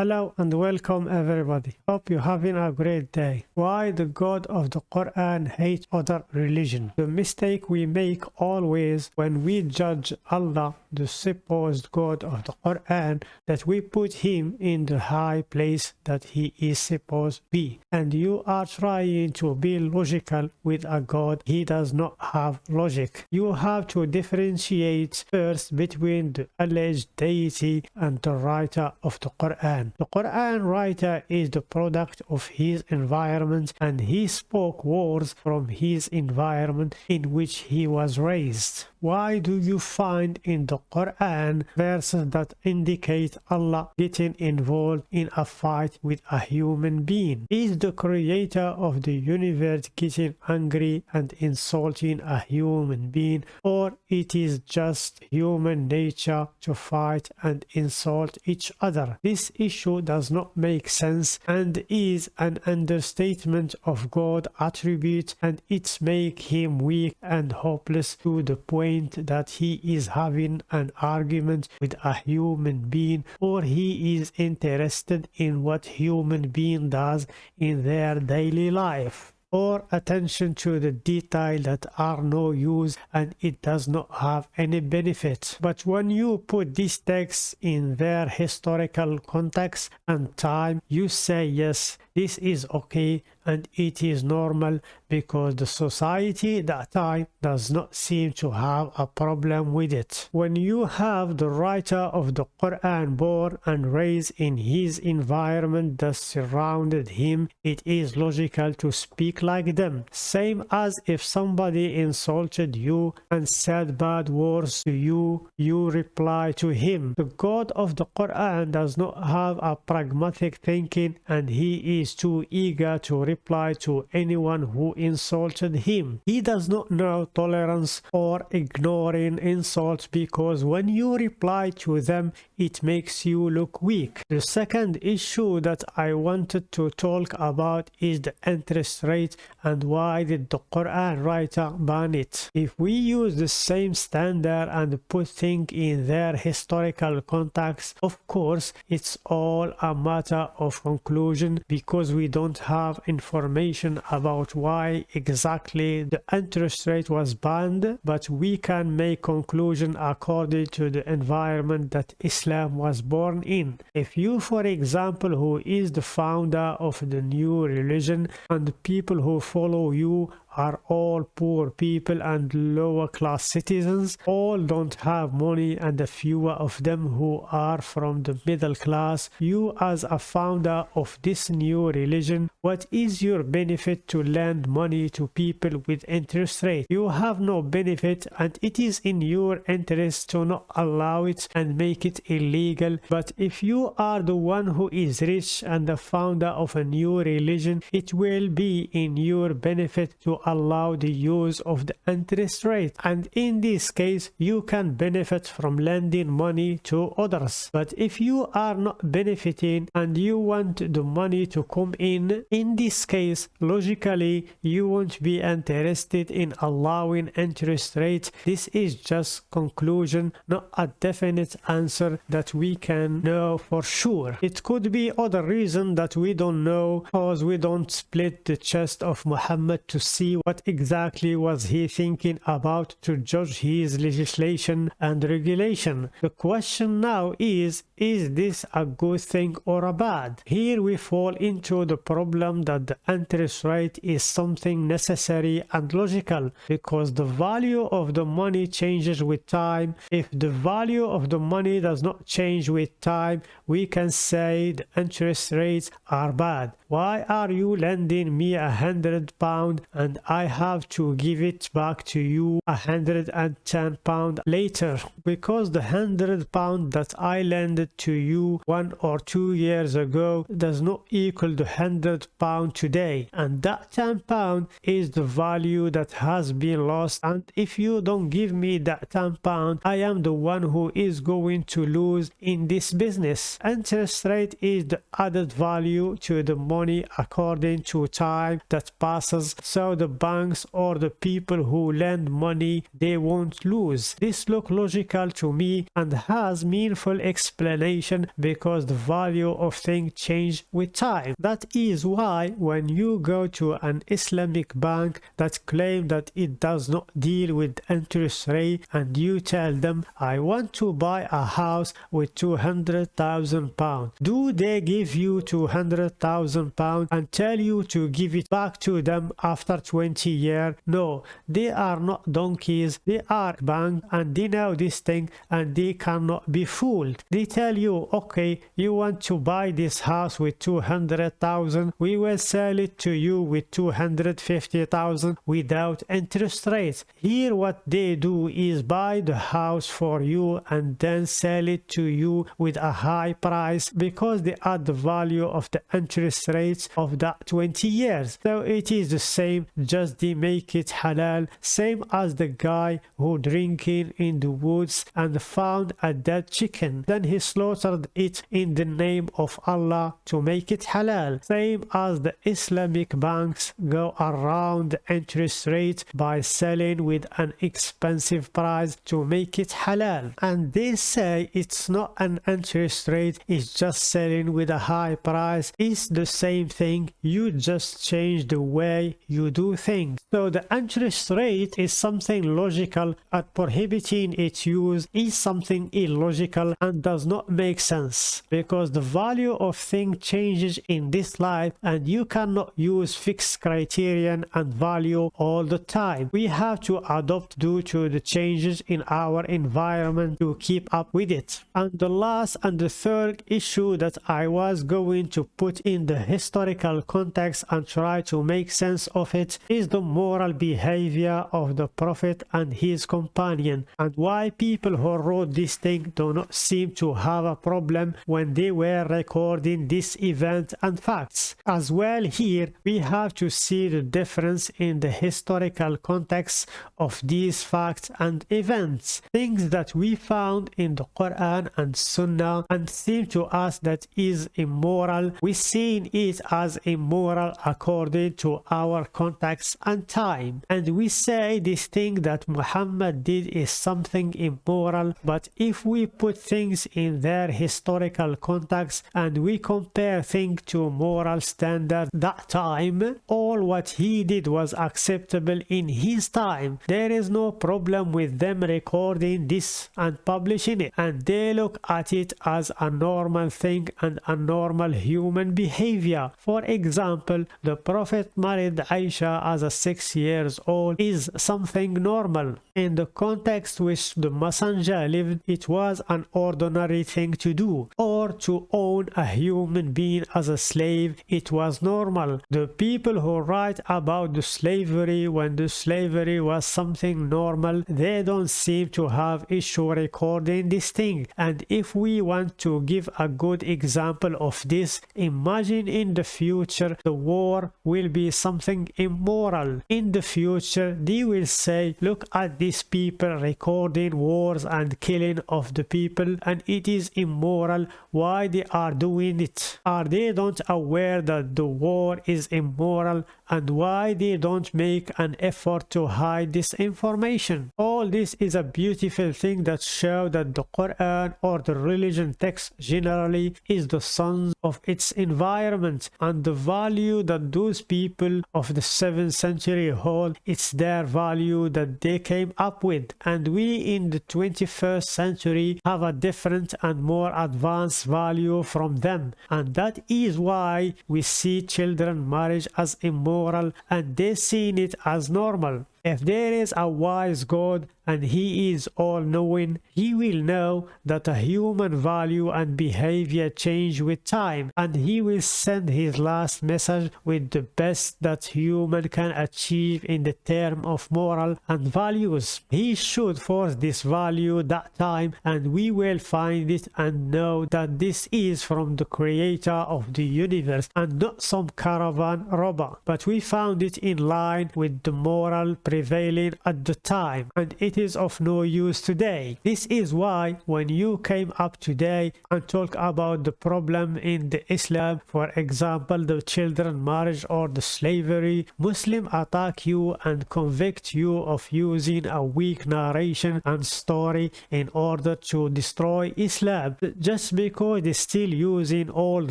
Hello and welcome everybody. Hope you're having a great day. Why the God of the Quran hates other religion? The mistake we make always when we judge Allah, the supposed God of the Quran, that we put him in the high place that he is supposed to be. And you are trying to be logical with a God. He does not have logic. You have to differentiate first between the alleged deity and the writer of the Quran. The Quran writer is the product of his environment and he spoke words from his environment in which he was raised. Why do you find in the Quran verses that indicate Allah getting involved in a fight with a human being? Is the creator of the universe getting angry and insulting a human being or it is just human nature to fight and insult each other? This issue does not make sense and is an understatement of God attribute and it make him weak and hopeless to the point point that he is having an argument with a human being or he is interested in what human being does in their daily life or attention to the detail that are no use and it does not have any benefit. But when you put these texts in their historical context and time, you say yes, this is okay and it is normal because the society that time does not seem to have a problem with it. When you have the writer of the Quran born and raised in his environment that surrounded him, it is logical to speak like them. Same as if somebody insulted you and said bad words to you, you reply to him. The God of the Quran does not have a pragmatic thinking and he is too eager to reply to anyone who insulted him. He does not know tolerance or ignoring insults because when you reply to them, it makes you look weak. The second issue that I wanted to talk about is the interest rate and why did the Quran writer ban it. If we use the same standard and put things in their historical context, of course, it's all a matter of conclusion because we don't have information about why exactly the interest rate was banned, but we can make conclusion according to the environment that Islam was born in. If you, for example, who is the founder of the new religion and people who follow you are all poor people and lower class citizens. All don't have money and a fewer of them who are from the middle class. You as a founder of this new religion what is your benefit to lend money to people with interest rate? You have no benefit and it is in your interest to not allow it and make it illegal. But if you are the one who is rich and the founder of a new religion it will be in your benefit to allow the use of the interest rate and in this case you can benefit from lending money to others. But if you are not benefiting and you want the money to come in in this case logically you won't be interested in allowing interest rate this is just conclusion not a definite answer that we can know for sure. It could be other reason that we don't know because we don't split the chest of Muhammad to see what exactly was he thinking about to judge his legislation and regulation. The question now is, is this a good thing or a bad? Here we fall into the problem that the interest rate is something necessary and logical because the value of the money changes with time. If the value of the money does not change with time, we can say the interest rates are bad. Why are you lending me a hundred pound and I have to give it back to you a hundred and ten pound later? Because the hundred pound that I lended to you one or two years ago does not equal the hundred pound today and that ten pound is the value that has been lost and if you don't give me that ten pound I am the one who is going to lose in this business. Interest rate is the added value to the money money according to time that passes so the banks or the people who lend money they won't lose. This look logical to me and has meaningful explanation because the value of things change with time. That is why when you go to an Islamic bank that claim that it does not deal with interest rate and you tell them I want to buy a house with 200,000 pounds. Do they give you 200,000 and tell you to give it back to them after 20 years? No, they are not donkeys. They are bank and they know this thing and they cannot be fooled. They tell you, okay, you want to buy this house with 200,000. We will sell it to you with 250,000 without interest rates. Here what they do is buy the house for you and then sell it to you with a high price because they add the value of the interest rates of that 20 years. So it is the same, just they make it halal, same as the guy who drinking in the woods and found a dead chicken. Then he slaughtered it in the name of Allah to make it halal. Same as the Islamic banks go around the interest rate by selling with an expensive price to make it halal. And they say it's not an interest rate, it's just selling with a high price. It's the same thing, you just change the way you do things. So the interest rate is something logical and prohibiting its use is something illogical and does not make sense because the value of thing changes in this life and you cannot use fixed criterion and value all the time. We have to adopt due to the changes in our environment to keep up with it. And the last and the third issue that I was going to put in the historical context and try to make sense of it is the moral behavior of the prophet and his companion and why people who wrote this thing do not seem to have a problem when they were recording this event and facts. As well here we have to see the difference in the historical context of these facts and events. Things that we found in the Quran and Sunnah and seem to us that is immoral, we see it as immoral according to our context and time. And we say this thing that Muhammad did is something immoral, but if we put things in their historical context and we compare things to moral standard that time, all what he did was acceptable in his time. There is no problem with them recording this and publishing it and they look at it as a normal thing and a normal human behavior. For example, the Prophet married Aisha as a six years old is something normal. In the context which the messenger lived, it was an ordinary thing to do. Or to own a human being as a slave, it was normal. The people who write about the slavery when the slavery was something normal, they don't seem to have issue recording this thing. And if we want to give a good example of this, imagine in the future the war will be something immoral. In the future, they will say, look at these people recording wars and killing of the people and it is immoral why they are doing it are they don't aware that the war is immoral and why they don't make an effort to hide this information. All this is a beautiful thing that show that the Quran or the religion text generally is the sons of its environment and the value that those people of the 7th century hold it's their value that they came up with and we in the 21st century have a different and more advanced value from them and that is why we see children marriage as immoral and they seen it as normal. If there is a wise God and he is all-knowing, he will know that a human value and behavior change with time and he will send his last message with the best that human can achieve in the term of moral and values. He should force this value that time and we will find it and know that this is from the creator of the universe and not some caravan robber but we found it in line with the moral prevailing at the time and it is of no use today. This is why when you came up today and talk about the problem in the Islam, for example, the children marriage or the slavery, Muslim attack you and convict you of using a weak narration and story in order to destroy Islam just because it's still using old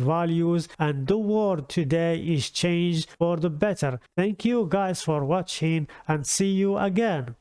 values and the world today is changed for the better. Thank you guys for watching and see you again.